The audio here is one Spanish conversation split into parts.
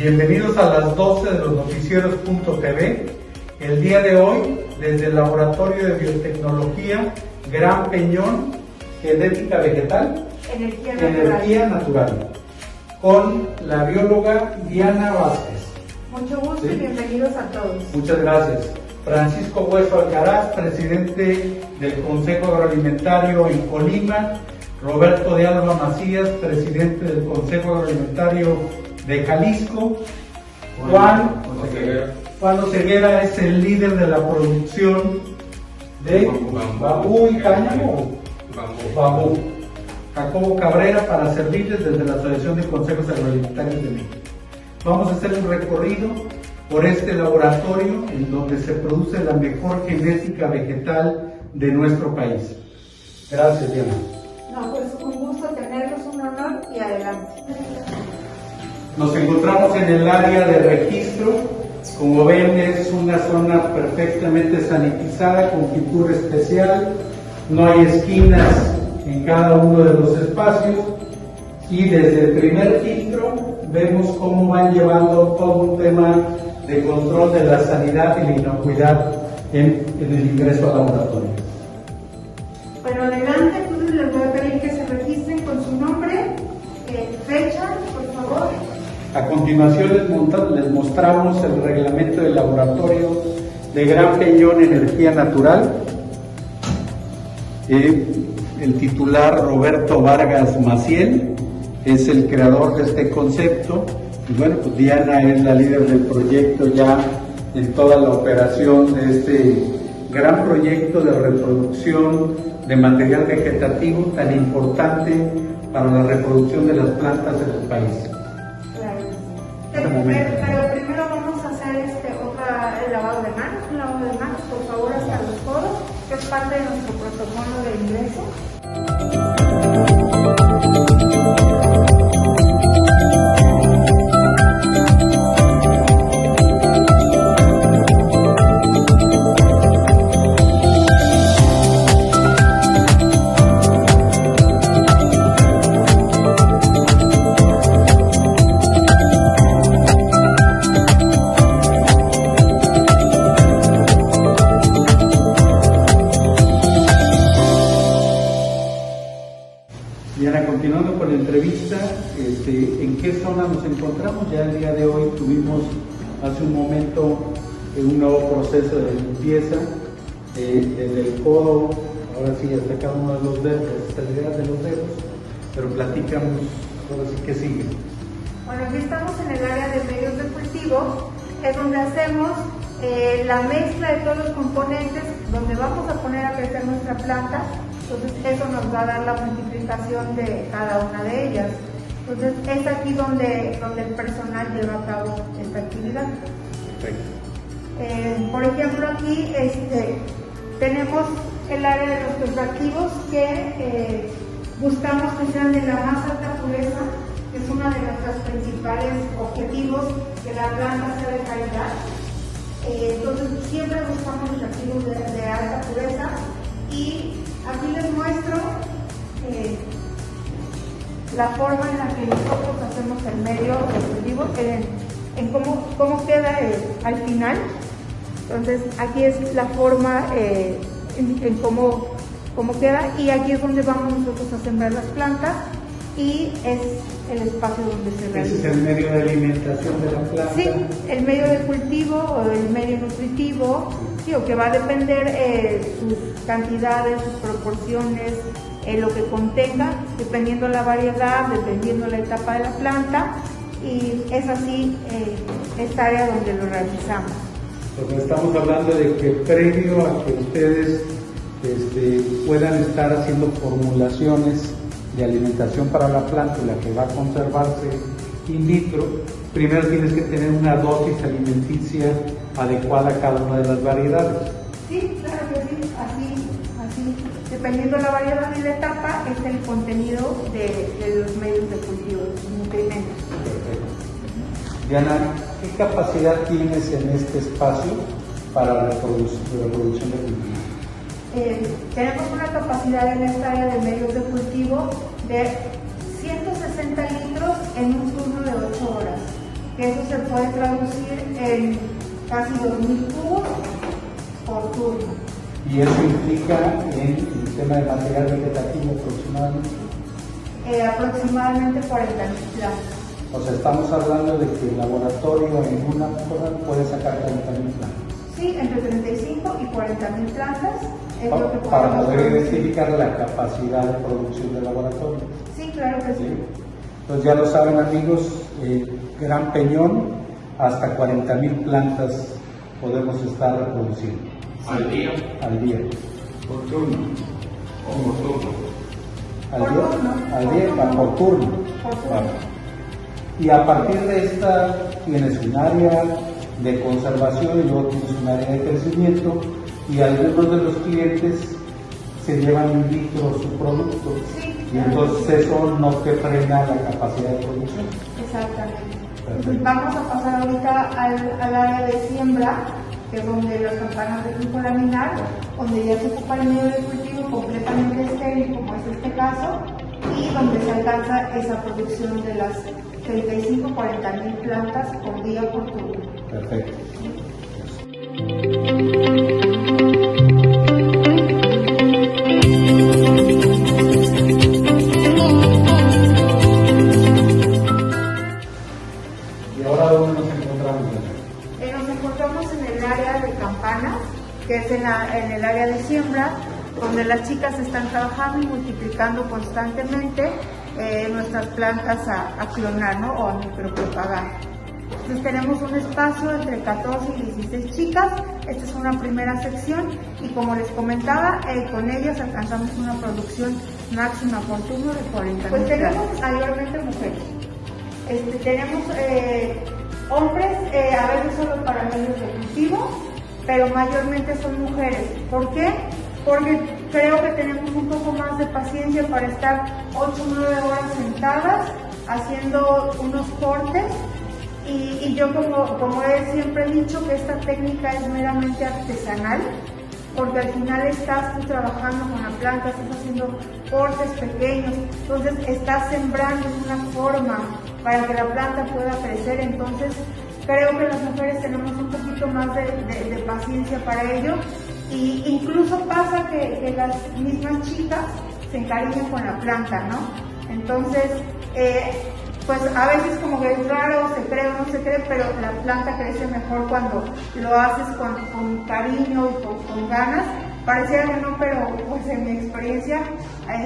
Bienvenidos a las 12 de los noticieros.tv. El día de hoy, desde el Laboratorio de Biotecnología Gran Peñón, Genética Vegetal, Energía natural. Con la bióloga Diana Vázquez. Mucho gusto ¿Sí? y bienvenidos a todos. Muchas gracias. Francisco Hueso Alcaraz, presidente del Consejo Agroalimentario en Colima. Roberto de Alba Macías, presidente del Consejo Agroalimentario de Jalisco. Juan, Juan Oseguera es el líder de la producción de bambú y cáñamo. Bambú. Jacobo Cabrera para servirles desde la Asociación de Consejos Agroalimentarios de México. Vamos a hacer un recorrido por este laboratorio en donde se produce la mejor genética vegetal de nuestro país. Gracias, Diana. No, pues un gusto tenerlos, un honor y adelante. Nos encontramos en el área de registro. Como ven, es una zona perfectamente sanitizada con pintura especial. No hay esquinas en cada uno de los espacios. Y desde el primer filtro vemos cómo van llevando todo un tema de control de la sanidad y la inocuidad en, el ingreso al laboratorio. Bueno, A continuación les, mostramos el reglamento del laboratorio de Gran Peñón Energía Natural. Eh, el titular Roberto Vargas Maciel es el creador de este concepto. Y bueno, pues Diana es la líder del proyecto ya en toda la operación de este gran proyecto de reproducción de material vegetativo tan importante para la reproducción de las plantas en el país. Pero- pero primero vamos a hacer este, otra, el lavado de manos, un lavado de manos, por favor, hasta los codos, que es parte de nuestro protocolo de ingreso. Un nuevo proceso de limpieza eh, desde el codo, ahora sí, hasta cada uno de los dedos, las extremidades de los dedos, pero platicamos, ahora sí que sigue. Bueno, aquí estamos en el área de medios de cultivo, es donde hacemos eh, la mezcla de todos los componentes, donde vamos a poner a crecer nuestra planta. Entonces, eso nos va a dar la multiplicación de cada una de ellas. Entonces, es aquí donde, donde el personal lleva a cabo esta actividad. Perfecto. Eh, por ejemplo, aquí este, tenemos el área de los extractivos que eh, buscamos que sean de la más alta pureza, que es uno de nuestros principales objetivos, que la planta sea de calidad. Eh, entonces, siempre buscamos extractivos de, de alta pureza y aquí les muestro la forma en la que nosotros hacemos el medio de cultivo, en, en cómo, cómo queda eh, al final. Entonces, aquí es la forma eh, en, en cómo, cómo queda y aquí es donde vamos nosotros a sembrar las plantas y es el espacio donde se Ese es realiza. el medio de alimentación de la planta. Sí, el medio de cultivo o el medio nutritivo, sí, o que va a depender eh, sus cantidades, sus proporciones, eh, lo que contenga, dependiendo la variedad, dependiendo la etapa de la planta, y es así eh, esta área donde lo realizamos. Porque estamos hablando de que previo a que ustedes este, puedan estar haciendo formulaciones de alimentación para la planta, la que va a conservarse in vitro, primero tienes que tener una dosis alimenticia adecuada a cada una de las variedades. Sí, claro que sí, así, así. Dependiendo de la variedad y la etapa, es el contenido de, los medios de cultivo, los nutrimentos. Diana, ¿qué capacidad tienes en este espacio para la reproducción, de cultivo? Eh, tenemos una capacidad en esta área de medios de cultivo de 160 litros en un turno de 8 horas, eso se puede traducir en casi 2.000 cubos por turno. ¿Y eso implica en el tema de material vegetativo aproximadamente? Eh, aproximadamente 40.000 plantas. O sea, estamos hablando de que el laboratorio en una hora puede sacar 40.000 plantas. Sí, entre 35 y 40.000 plantas es lo que Para poder identificar la capacidad de producción del laboratorio. Sí, claro que sí. Entonces ya lo saben amigos, eh, Gran Peñón, hasta 40.000 plantas podemos estar reproduciendo. ¿Al día? Al día. ¿Por turno? ¿O por turno? Al día, al día, por turno. Y a partir de esta tienes un área de conservación y luego tienes un área de crecimiento y algunos de los clientes se llevan in vitro su producto y entonces eso no te frena la capacidad de producción. Exactamente. vamos a pasar ahorita al, área de siembra, que es donde las campanas de flujo laminar, donde ya se ocupa el medio de cultivo completamente estéril, como es este caso, y donde se alcanza esa producción de las 35-40 mil plantas por día por turno. Perfecto. ¿Y ahora dónde nos encontramos? Eh, nos encontramos en el área de campanas, que es en, en el área de siembra, donde las chicas están trabajando y multiplicando constantemente eh, nuestras plantas a, clonar ¿no? o a micropropagar. Entonces tenemos un espacio entre 14 y 16 chicas, esta es una primera sección y como les comentaba, eh, con ellas alcanzamos una producción máxima por turno de 40 Pues tenemos mayormente mujeres, este, tenemos eh, hombres, a veces solo para medios de cultivo, pero mayormente son mujeres. ¿Por qué? porque creo que tenemos un poco más de paciencia para estar 8 o 9 horas sentadas haciendo unos cortes. Y, yo como, como he siempre dicho que esta técnica es meramente artesanal porque al final estás tú trabajando con la planta, estás haciendo cortes pequeños, entonces estás sembrando una forma para que la planta pueda crecer, entonces creo que las mujeres tenemos un poquito más de paciencia para ello y incluso pasa que, las mismas chicas se encariñan con la planta, ¿no? Entonces, eh, pues a veces como que es raro, se cree o no se cree, pero la planta crece mejor cuando lo haces con, cariño y con, ganas. Pareciera que no, pero pues en mi experiencia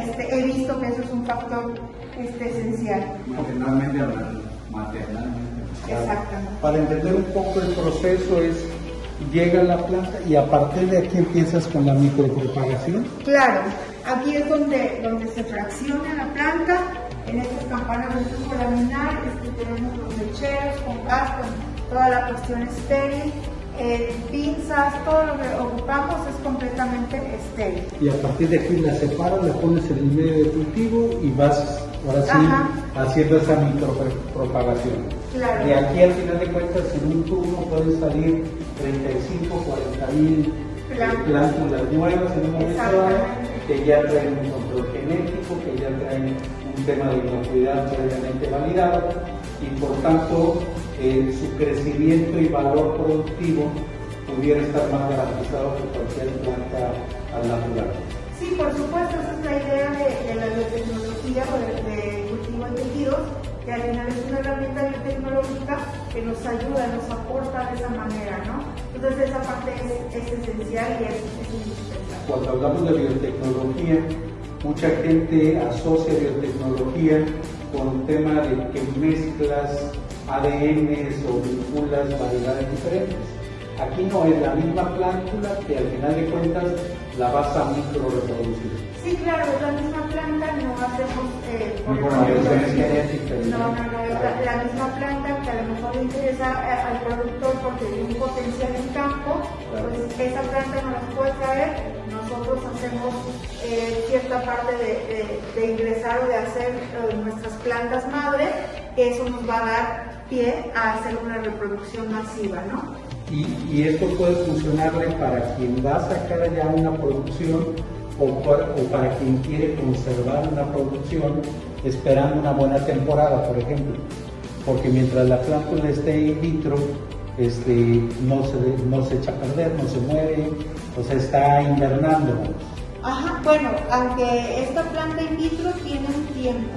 este, he visto que eso es un factor este, esencial. Maternalmente hablando, maternalmente. Exactamente. Para entender un poco el proceso es llega la planta y a partir de aquí empiezas con la micropropagación. Claro, aquí es donde, donde se fracciona la planta, en estas campanas de flujo laminar, este, tenemos los lecheros con gas, toda la cuestión estéril, eh, pinzas, todo lo que ocupamos es completamente estéril. Y a partir de aquí la separas, la pones en el medio de cultivo y vas ahora sí haciendo esa micropropagación. Claro. Y aquí al final de cuentas en un turno pueden salir 35, 40 mil plántulas nuevas en un momento que ya traen un control genético, que ya traen un tema de inocuidad previamente validado y por tanto eh, su crecimiento y valor productivo pudiera estar más garantizado que cualquier planta al natural. Sí, por supuesto, esa es la idea de, la biotecnología o de, cultivo de tejidos, que al final es una herramienta biotecnológica que nos ayuda, nos aporta de esa manera, ¿no? Entonces esa parte es, esencial y es, indispensable. Cuando hablamos de biotecnología, mucha gente asocia biotecnología con un tema de que mezclas ADN o vinculas variedades diferentes. Aquí no es la misma plántula que al final de cuentas la vas a micro reproducir. Sí, claro, es la misma hacemos eh, por no, no, no, la, la misma planta que a lo mejor le interesa eh, al productor porque tiene un potencial en campo, pues esa planta nos la puede traer, nosotros hacemos eh, cierta parte de, de- de ingresar o de hacer eh, nuestras plantas madre, que eso nos va a dar pie a hacer una reproducción masiva, ¿no? Y, y esto puede funcionarle para quien va a sacar ya una producción o, pa- o para quien quiere conservar una producción esperando una buena temporada, por ejemplo. Porque mientras la plántula esté in vitro, este, no, se, de- no se echa a perder, no se muere, o sea, está invernando. Ajá, bueno, aunque esta planta in vitro tiene un tiempo,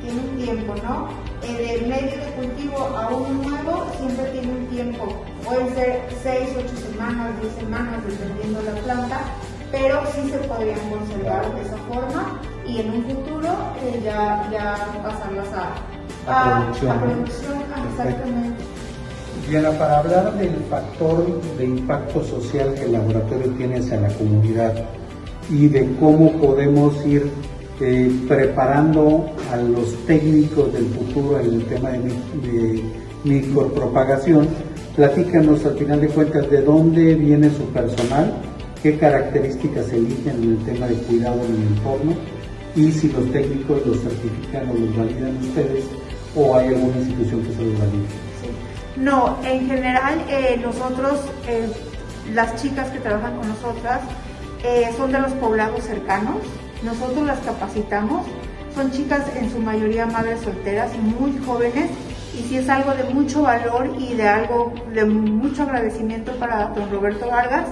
tiene un tiempo, ¿no? Del medio de cultivo a uno nuevo siempre tiene un tiempo, pueden ser 6, 8 semanas, 10 semanas, dependiendo la planta, pero sí se podrían conservar de esa forma y en un futuro eh, ya, ya pasarlas a, A producción, a producción, exactamente. Diana, para hablar del factor de impacto social que el laboratorio tiene hacia la comunidad y de cómo podemos ir eh, preparando a los técnicos del futuro en el tema de micropropagación, platícanos al final de cuentas de dónde viene su personal, qué características eligen en el tema de cuidado en el entorno y si los técnicos los certifican o los validan ustedes o hay alguna institución que se los valide. Sí. No, en general eh, nosotros, eh, las chicas que trabajan con nosotras, eh, son de los poblados cercanos, nosotros las capacitamos, son chicas en su mayoría madres solteras, muy jóvenes, y sí es algo de mucho valor y de algo de mucho agradecimiento para don Roberto Vargas,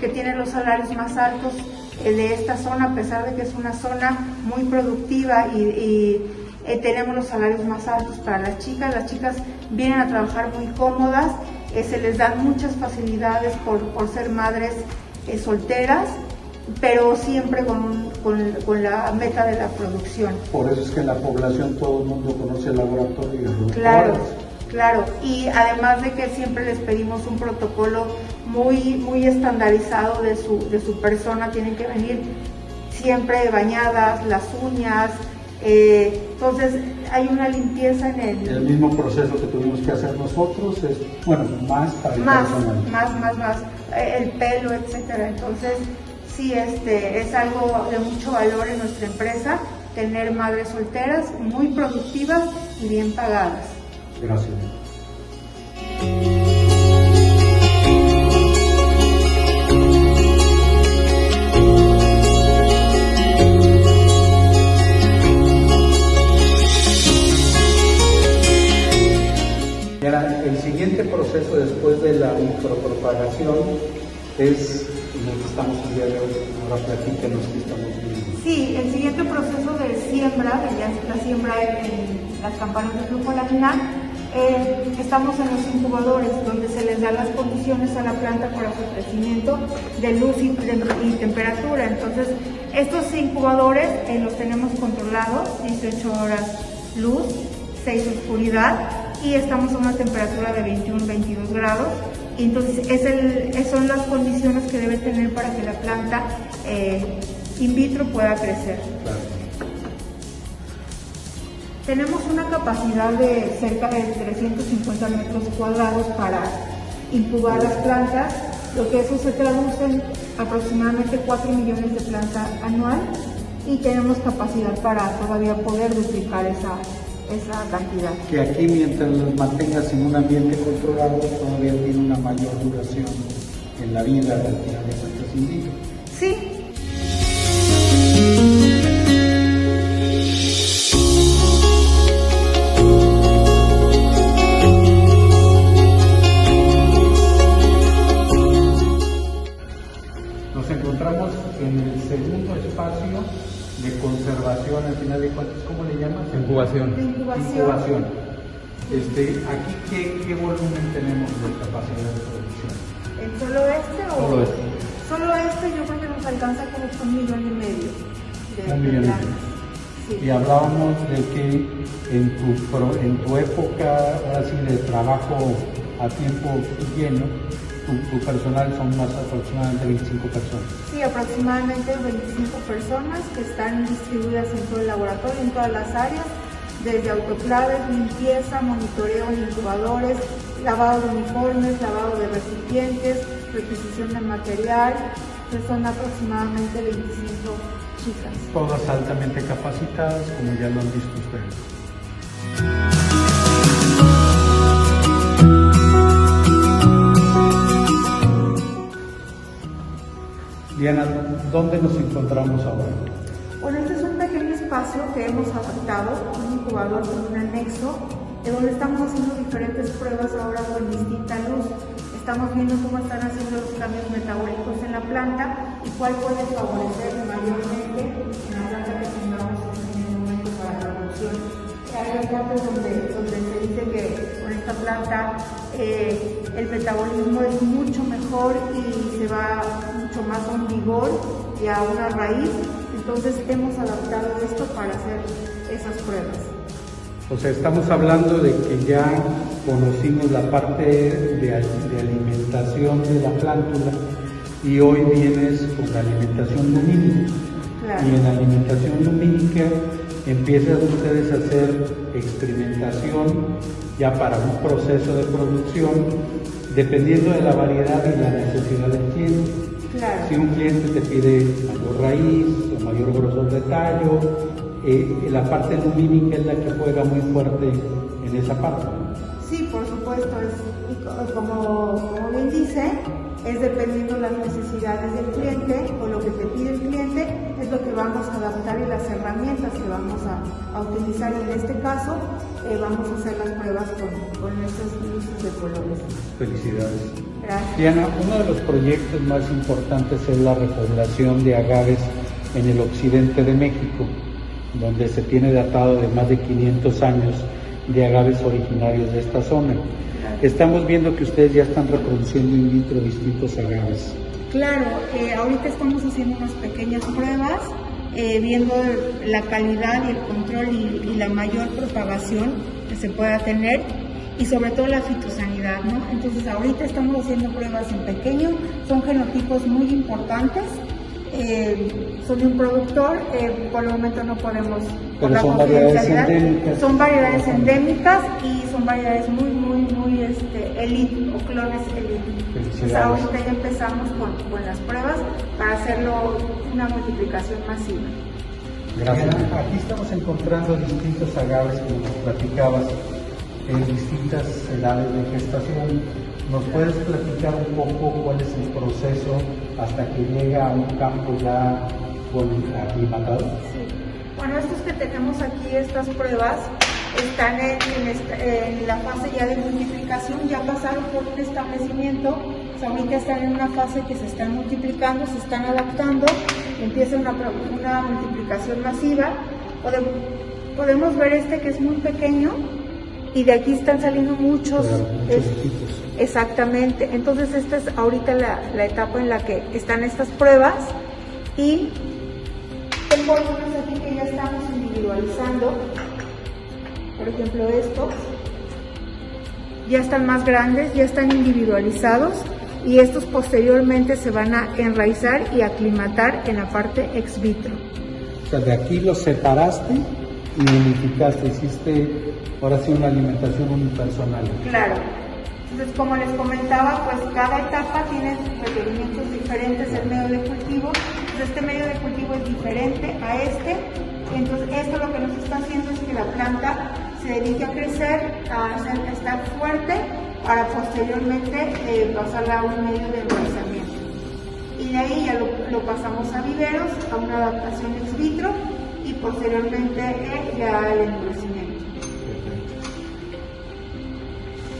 que tiene los salarios más altos eh, de esta zona, a pesar de que es una zona muy productiva y, y, eh, tenemos los salarios más altos para las chicas. Las chicas vienen a trabajar muy cómodas, eh, se les dan muchas facilidades por, por ser madres eh, solteras, pero siempre con, con- con la meta de la producción. Por eso es que en la población todo el mundo conoce el laboratorio y los Claro, claro. Y además de que siempre les pedimos un protocolo muy, muy estandarizado de su, de su persona, tienen que venir siempre bañadas, las uñas. eh, entonces hay una limpieza en el... El mismo proceso que tuvimos que hacer nosotros es, bueno, más para el más, personal. más, más, más, eh, el pelo, etcétera. Entonces, sí, este, es algo de mucho valor en nuestra empresa tener madres solteras muy productivas y bien pagadas. Gracias. Proceso después de la micropropagación es el que estamos el día de hoy. Ahora platíquenos qué estamos viendo. Sí, el siguiente proceso de siembra, de la siembra en, las campanas de flujo laminar, eh, estamos en los incubadores donde se les da las condiciones a la planta para su crecimiento de luz y, de- y temperatura. Entonces, estos incubadores eh, los tenemos controlados, 18 horas luz, 6 oscuridad y estamos a una temperatura de 21-22 grados. Y entonces es el- son las condiciones que debe tener para que la planta eh, in vitro pueda crecer. Tenemos una capacidad de cerca de 350 metros cuadrados para incubar las plantas, lo que eso se traduce en aproximadamente 4 millones de plantas anual y tenemos capacidad para todavía poder duplicar esa, esa cantidad. Que aquí mientras los mantengas en un ambiente controlado todavía tiene una mayor duración en la vida al final de cuentas indígenas. Sí, Nos encontramos en el segundo espacio de conservación, al final de cuentas, ¿cómo le llamas? Incubación. Incubación. Incubación. Este, aquí, ¿qué, qué volumen tenemos de capacidad de producción? ¿En solo este o...? Solo este. Solo este yo creo que nos alcanza como por un millón y medio de Un millón y medio. Sí. Y hablábamos de que en tu, pro- en tu época, ahora sí, de trabajo a tiempo lleno, tu, tu personal son más aproximadamente 25 personas. Sí, aproximadamente 25 personas que están distribuidas en todo el laboratorio, en todas las áreas, desde autoclaves, limpieza, monitoreo en incubadores, lavado de uniformes, lavado de recipientes, requisición de material, que son aproximadamente 25 chicas. Todas altamente capacitadas, como ya lo han visto ustedes. Diana, ¿dónde nos encontramos ahora? Que hemos adaptado, un incubador con un anexo, en donde estamos haciendo diferentes pruebas ahora con distinta luz. Estamos viendo cómo están haciendo los cambios metabólicos en la planta y cuál puede favorecer mayormente en la planta que tengamos en el momento para la producción. Hay donde, donde se dice que con esta planta eh, el metabolismo es mucho mejor y se va mucho más a un vigor y a una raíz. Entonces hemos adaptado esto para hacer esas pruebas. O sea, estamos hablando de que ya conocimos la parte de, de alimentación de la plántula y hoy vienes con la alimentación lumínica. Claro. Y en la alimentación lumínica empiezan ustedes a hacer experimentación ya para un proceso de producción dependiendo de la variedad y la necesidad del cliente. Claro. Si un cliente te pide mayor raíz mayor grosor de tallo, eh, la parte lumínica es la que juega muy fuerte en esa parte. Sí, por supuesto, es, como, como bien dice, es dependiendo las necesidades del cliente o lo que te pide el cliente, es lo que vamos a adaptar y las herramientas que vamos a, a utilizar. En este caso, eh, vamos a hacer las pruebas con, con estos luces de colores. Felicidades. Gracias. Diana, uno de los proyectos más importantes es la repoblación de agaves en el occidente de México, donde se tiene datado de más de 500 años de agaves originarios de esta zona. Estamos viendo que ustedes ya están reproduciendo in vitro distintos agaves. Claro, eh, ahorita estamos haciendo unas pequeñas pruebas, eh, viendo la calidad y el control y, y la mayor propagación que se pueda tener y sobre todo la fitosanidad, ¿no? Entonces ahorita estamos haciendo pruebas en pequeño, son genotipos muy importantes, eh, son de un productor, eh, por el momento no podemos... Pero la son variedades confidencialidad, endémicas. Son variedades endémicas y son variedades muy, muy, muy este, elite o clones elite. Felicidades. ahorita ya empezamos con, con las pruebas para hacerlo una multiplicación masiva. Gracias. Aquí estamos encontrando distintos agaves, como nos platicabas, en distintas edades de gestación. ¿Nos puedes platicar un poco cuál es el proceso hasta que llega a un campo ya aclimatado? Sí. Bueno, estos que tenemos aquí, estas pruebas, están en, en esta- en la fase ya de multiplicación, ya pasaron por un establecimiento, o sea, ahorita están en una fase que se están multiplicando, se están adaptando, empieza una, una multiplicación masiva. Podem- podemos ver este que es muy pequeño y de aquí están saliendo muchos. Claro, muchos es- hijitos. Exactamente. Entonces esta es ahorita la, la etapa en la que están estas pruebas y tengo algunos aquí que ya estamos individualizando. Por ejemplo estos. Ya están más grandes, ya están individualizados y estos posteriormente se van a enraizar y aclimatar en la parte ex vitro. O sea, de aquí los separaste y unificaste, hiciste ahora sí una alimentación unipersonal. Claro. Entonces, como les comentaba, pues cada etapa tiene requerimientos diferentes del medio de cultivo. Entonces, este medio de cultivo es diferente a este. Entonces, esto lo que nos está haciendo es que la planta se dedique a crecer, a, a estar fuerte, para posteriormente eh, pasarla a un medio de enraizamiento. Y de ahí ya lo, lo pasamos a viveros, a una adaptación ex vitro y posteriormente eh, ya al endurecimiento.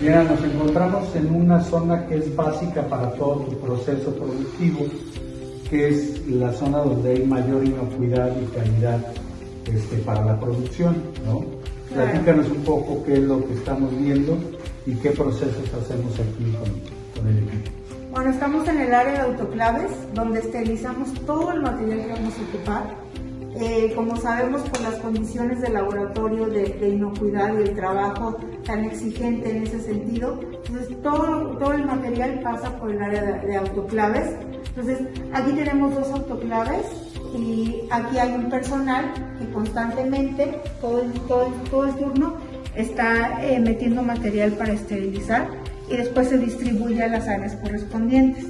Mira, nos encontramos en una zona que es básica para todo tu proceso productivo, que es la zona donde hay mayor inocuidad y calidad este, para la producción, ¿no? Claro. Platícanos un poco qué es lo que estamos viendo y qué procesos hacemos aquí con, con el equipo. Bueno, estamos en el área de autoclaves, donde esterilizamos todo el material que vamos a ocupar. Eh, como sabemos, por las condiciones del laboratorio de, de, inocuidad y el trabajo tan exigente en ese sentido, entonces todo, el material pasa por el área de, de autoclaves. Entonces, aquí tenemos dos autoclaves y aquí hay un personal que constantemente, todo el, turno, está eh, metiendo material para esterilizar y después se distribuye a las áreas correspondientes.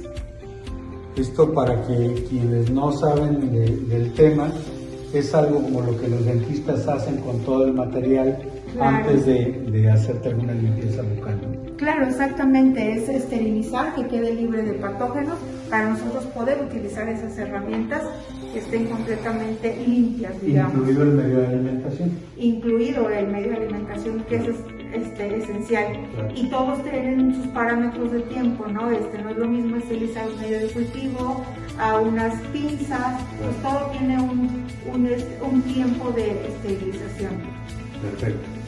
Esto para que quienes no saben de, del tema, es algo como lo que los dentistas hacen con todo el material claro. antes de, de, hacerte alguna limpieza bucal. ¿no? Claro, exactamente, es esterilizar, que quede libre de patógenos para nosotros poder utilizar esas herramientas que estén completamente limpias, digamos. Incluido el medio de alimentación. Incluido el medio de alimentación, que eso es este, esencial. Claro. Y todos tienen sus parámetros de tiempo, ¿no? Este, no es lo mismo esterilizar un medio de cultivo, a unas pinzas, pues todo tiene un, un, un tiempo de esterilización. Perfecto.